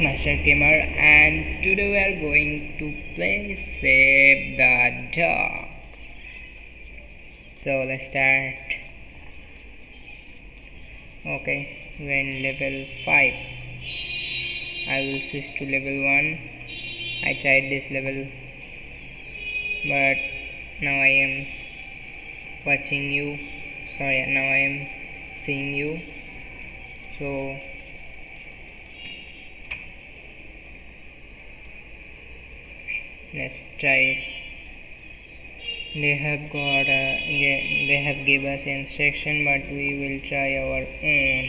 Master Gamer and today we are going to play Save the Dog. So let's start. Okay, we're in level 5. I will switch to level 1. I tried this level but now I am watching you. Sorry, now I am seeing you. So let's try it they have got uh, a they have give us instruction but we will try our own.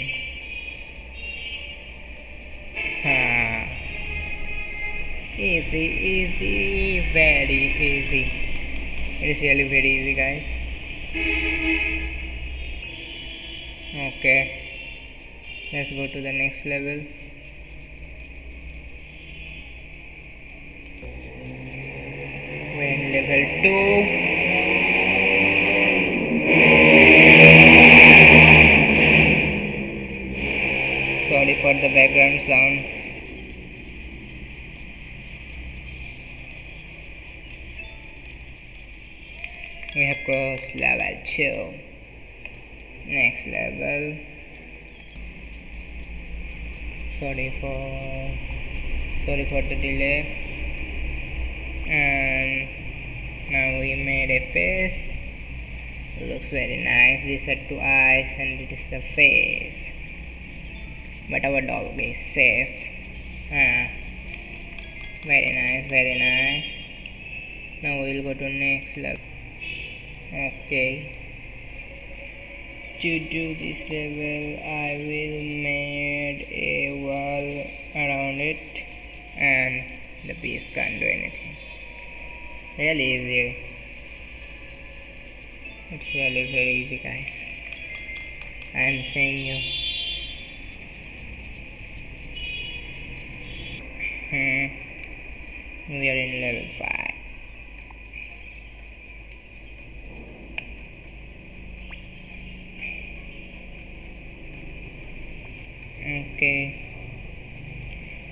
Easy easy very easy. It is really very easy guys. Okay. Let's go to the next level level 2 sorry for the background sound. We have crossed level 2 next level. Sorry for sorry for the delay. And now we made a face. Looks very nice. These are two eyes and it is the face. But our dog is safe. Ah, very nice very nice. Now we will go to next level. Okay. To do this level I will made a wall around it and the beast can't do anything really easy it's really very easy guys. I am saying you. Hmm. we are in level 5 okay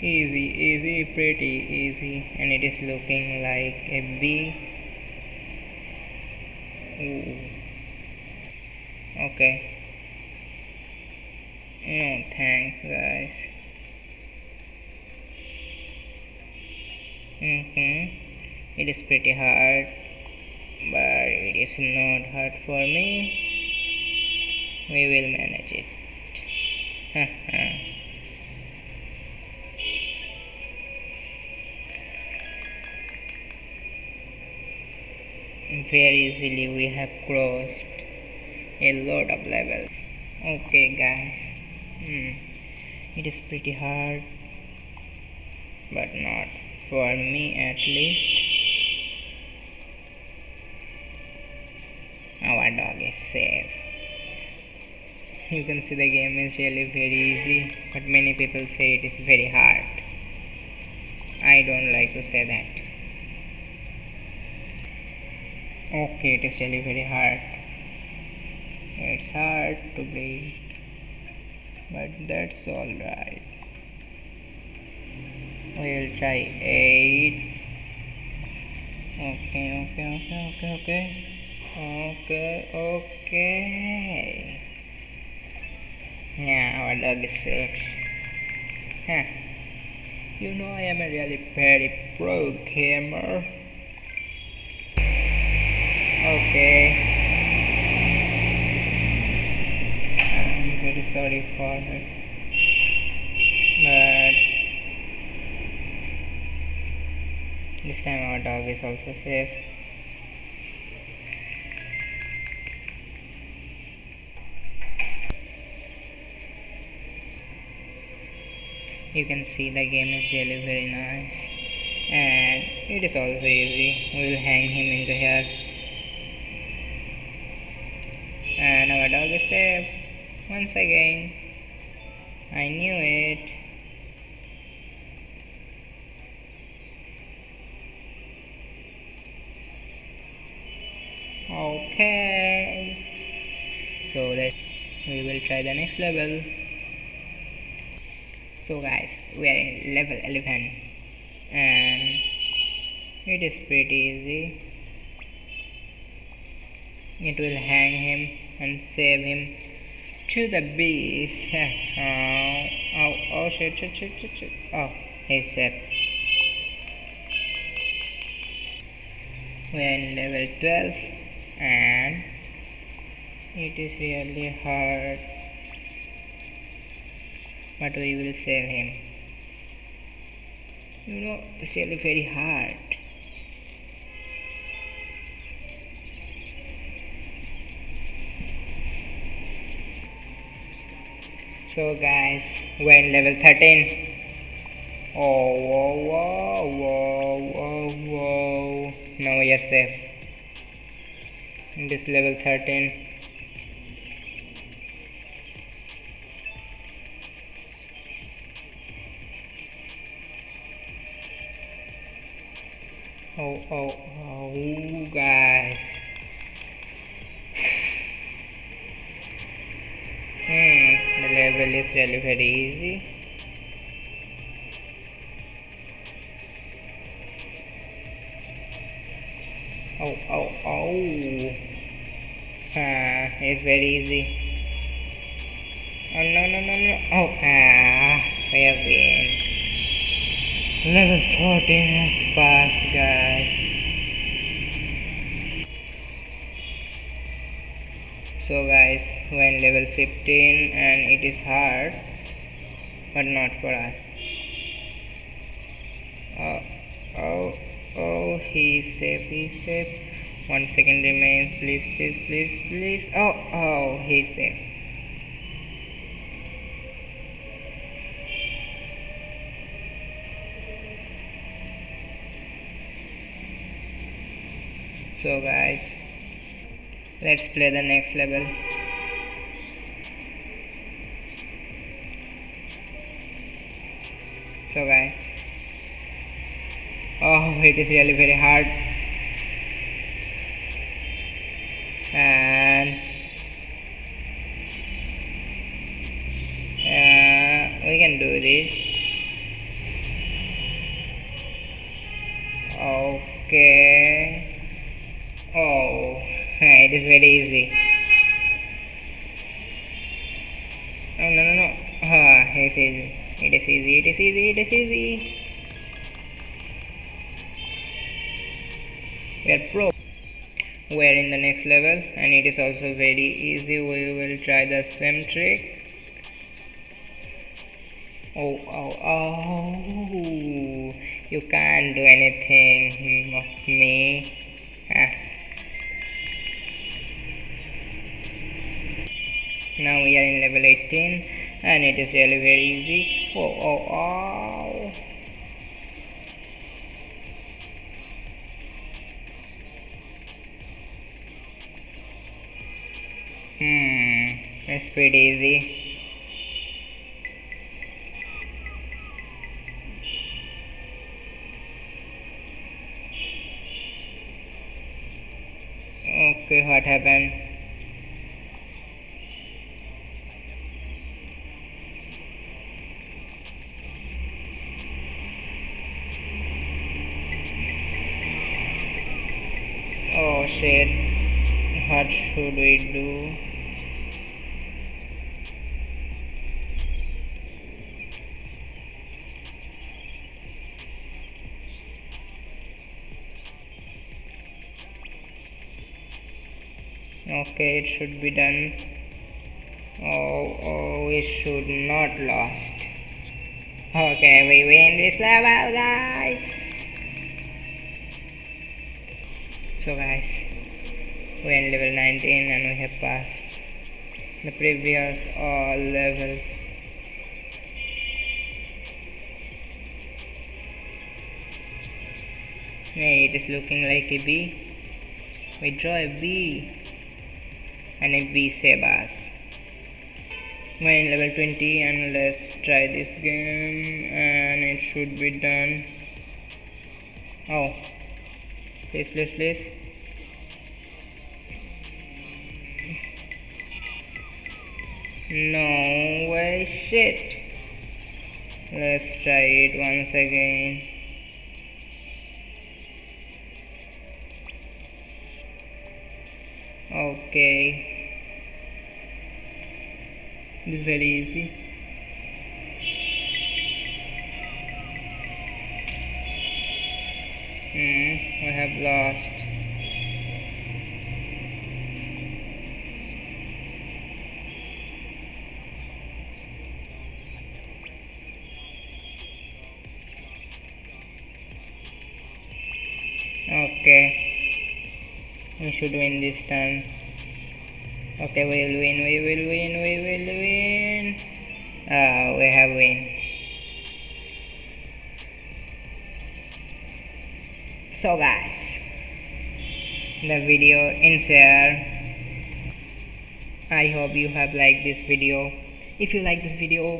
easy easy pretty easy and it is looking like a bee Ooh. okay. No thanks guys. Mm -hmm. it is pretty hard but it is not hard for me. We will manage it very easily we have crossed a lot of levels. Okay guys. Hmm. it is pretty hard but not for me at least. Our dog is safe. You can see the game is really very easy but many people say it is very hard. I don't like to say that okay it is really very hard. It's hard to breathe. But that's alright we'll try 8 okay okay okay okay okay. Okay okay. Yeah our dog is safe. Huh. you know I am a really very pro gamer okay. I'm very sorry for it but this time our dog is also safe. You can see the game is really very nice. And it is also easy. We will hang him into here Ah, and our dog is safe once again I knew it. Okay. So let we will try the next level. So guys we are in level 11 and it is pretty easy. It will hang him and save him. To the beast oh oh oh shit shit shit shit, shit. oh he's safe we are in level 12 and it is really hard but we will save him. You know it's really very hard so guys. We're in level 13 oh whoa whoa whoa whoa whoa. Now we are safe in this level 13 oh oh really very easy. Oh oh oh. Ah it's very easy. Oh no no no no. Oh ah we have been. Level 14 has passed guys so guys we're level 15 and it is hard but not for us. Oh oh oh he's safe he's safe one second remains please please please please. Oh oh he's safe so guys let's play the next level. So guys. Oh it is really very hard no no no! Ah, it is easy. It is easy. It is easy. It is easy. We are pro. We are in the next level, and it is also very easy. We will try the same trick. Oh oh oh! You can't do anything of me. Now we are in level 18 and it is really very easy. Oh oh oh. Hmm it's pretty easy shit what should we do okay it should be done. Oh oh we should not lost okay we win this level guys so guys we are in level 19 and we have passed the previous all levels. Hey, it is looking like a bee we draw a bee and a bee save us. We're in level 20 and let's try this game and it should be done. Oh please please please no way. Shit. Let's try it once again. Okay. This is very easy. Hmm I have lost okay. We should win this time. Okay we will win we will win we will win. Ah we have win. So guys the video ends here. I hope you have liked this video. If you like this video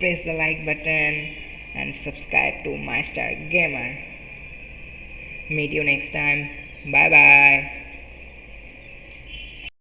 press the like button and subscribe to my star gamer meet you next time. Bye bye